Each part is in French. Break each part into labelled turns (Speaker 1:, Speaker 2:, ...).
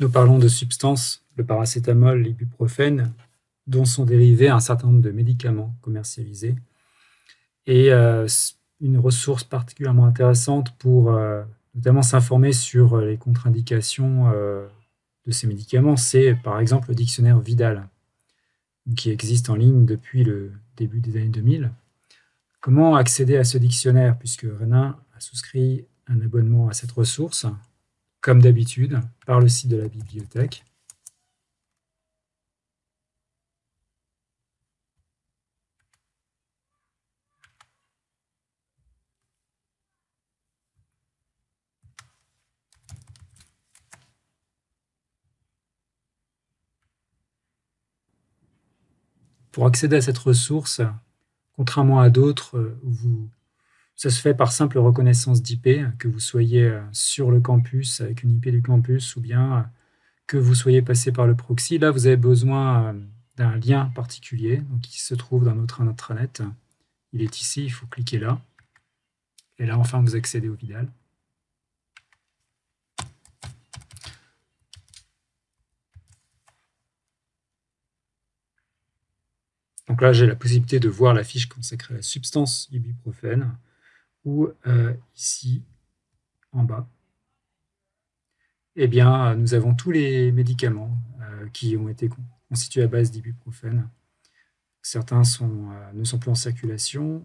Speaker 1: Nous parlons de substances, le paracétamol, l'ibuprofène, dont sont dérivés un certain nombre de médicaments commercialisés. Et euh, une ressource particulièrement intéressante pour euh, notamment s'informer sur les contre-indications euh, de ces médicaments, c'est par exemple le dictionnaire Vidal, qui existe en ligne depuis le début des années 2000. Comment accéder à ce dictionnaire Puisque Renin a souscrit un abonnement à cette ressource, comme d'habitude, par le site de la bibliothèque. Pour accéder à cette ressource, contrairement à d'autres où ça se fait par simple reconnaissance d'IP, que vous soyez euh, sur le campus avec une IP du campus ou bien euh, que vous soyez passé par le proxy. Là, vous avez besoin d'un lien particulier donc, qui se trouve dans notre intranet. Il est ici, il faut cliquer là. Et là, enfin, vous accédez au Vidal. Donc là, j'ai la possibilité de voir la fiche consacrée à la substance ibuprofène, ou euh, ici, en bas, eh bien, nous avons tous les médicaments euh, qui ont été constitués à base d'ibuprofène. Certains euh, ne sont plus en circulation.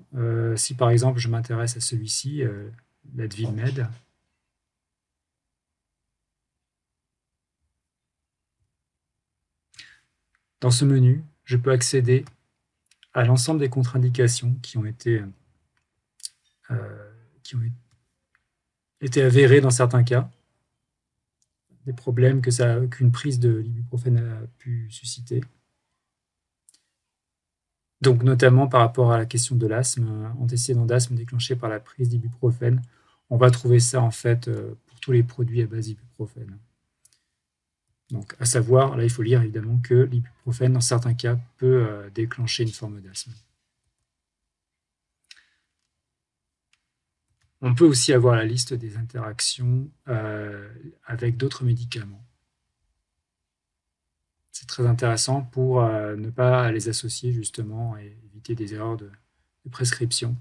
Speaker 1: si par exemple, je m'intéresse à celui-ci, l'Advil Med, dans ce menu, je peux accéder à l'ensemble des contre-indications qui ont été euh, qui ont été avérées dans certains cas, des problèmes qu'une prise de l'ibuprofène a pu susciter. Donc notamment par rapport à la question de l'asthme, antécédent d'asthme déclenché par la prise d'ibuprofène, on va trouver ça en fait euh, pour tous les produits à base d'ibuprofène. Donc, à savoir, là, il faut lire évidemment que l'ibuprofène, dans certains cas, peut euh, déclencher une forme d'asthme. On peut aussi avoir la liste des interactions euh, avec d'autres médicaments. C'est très intéressant pour euh, ne pas les associer justement et éviter des erreurs de prescription.